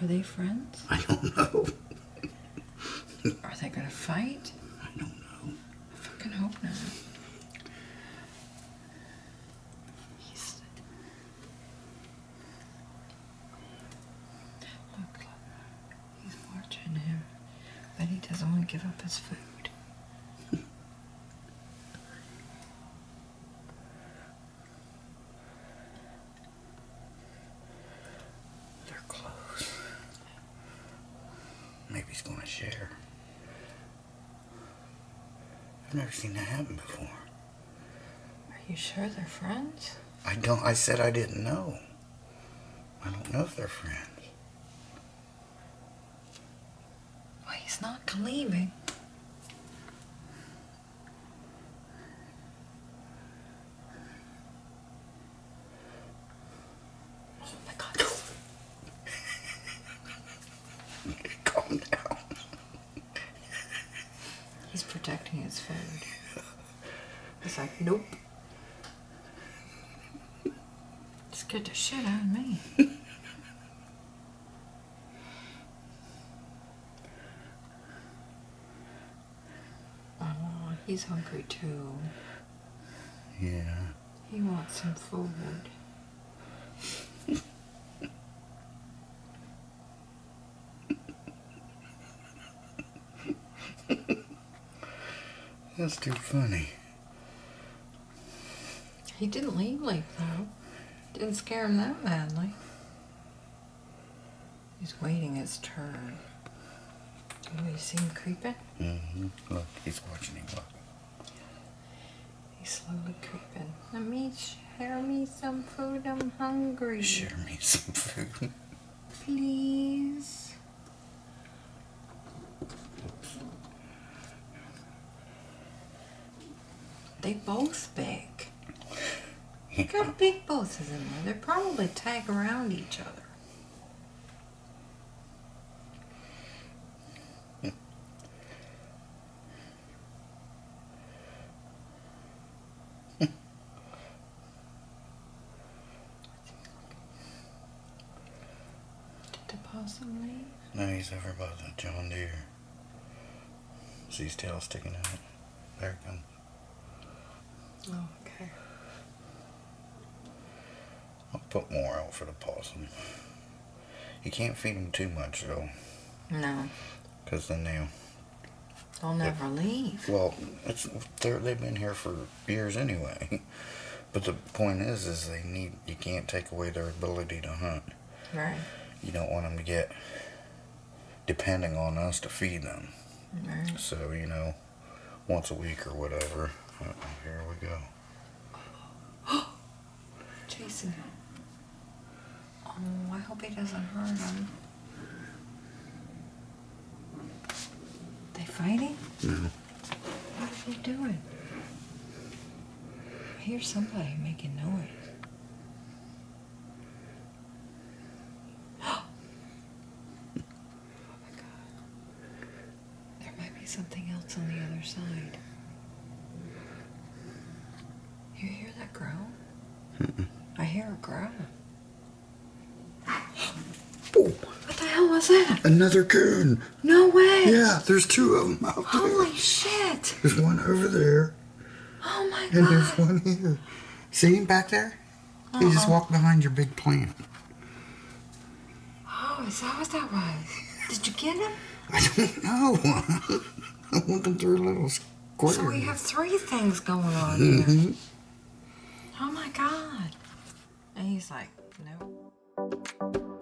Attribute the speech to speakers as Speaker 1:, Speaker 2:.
Speaker 1: Are they friends?
Speaker 2: I don't know.
Speaker 1: Are they gonna fight?
Speaker 2: I don't know.
Speaker 1: I fucking hope not. He's... Look, look. He's watching him, but he doesn't want to give up his food.
Speaker 2: They're close. He's gonna share. I've never seen that happen before.
Speaker 1: Are you sure they're friends?
Speaker 2: I don't. I said I didn't know. I don't know if they're friends.
Speaker 1: Well, he's not leaving. Oh my god. He's protecting his food. He's like, nope. Scared the shit out of me. oh, he's hungry too.
Speaker 2: Yeah.
Speaker 1: He wants some food.
Speaker 2: That's too funny.
Speaker 1: He didn't leave like though. Didn't scare him that badly. He's waiting his turn. Oh, you see him creeping?
Speaker 2: Mm-hmm. Look, he's watching him. Look.
Speaker 1: He's slowly creeping. Let me share me some food. I'm hungry.
Speaker 2: Share me some food.
Speaker 1: Please. They both big. Look how big both of them are. They probably tag around each other. Did the?
Speaker 2: No, he's over by the John Deere. See his tail sticking out. There it comes.
Speaker 1: Oh, okay.
Speaker 2: I'll put more out for the possum. You can't feed them too much though,
Speaker 1: No,
Speaker 2: because then they'll.
Speaker 1: they'll never leave.
Speaker 2: Well, it's they've been here for years anyway. But the point is, is they need you can't take away their ability to hunt.
Speaker 1: Right,
Speaker 2: You don't want them to get depending on us to feed them.
Speaker 1: right.
Speaker 2: So you know, once a week or whatever. Uh, here we go.
Speaker 1: Chasing him. Oh, I hope he doesn't hurt him. They fighting?
Speaker 2: No.
Speaker 1: What are they doing? I hear somebody making noise. oh my god. There might be something else on the other side. That growl? I hear a growl.
Speaker 2: Oh,
Speaker 1: What the hell was that?
Speaker 2: another coon.
Speaker 1: No way!
Speaker 2: Yeah, there's two of them out there.
Speaker 1: Holy shit!
Speaker 2: There's one over there,
Speaker 1: Oh my god.
Speaker 2: and there's one here. See him back there? He just
Speaker 1: Uh-uh.
Speaker 2: walked behind your big plant.
Speaker 1: Oh, is that what that was? Did you get him?
Speaker 2: I don't know. I'm looking through a little square.
Speaker 1: So we have three things going on here.
Speaker 2: Mhm.
Speaker 1: Oh he's like, no.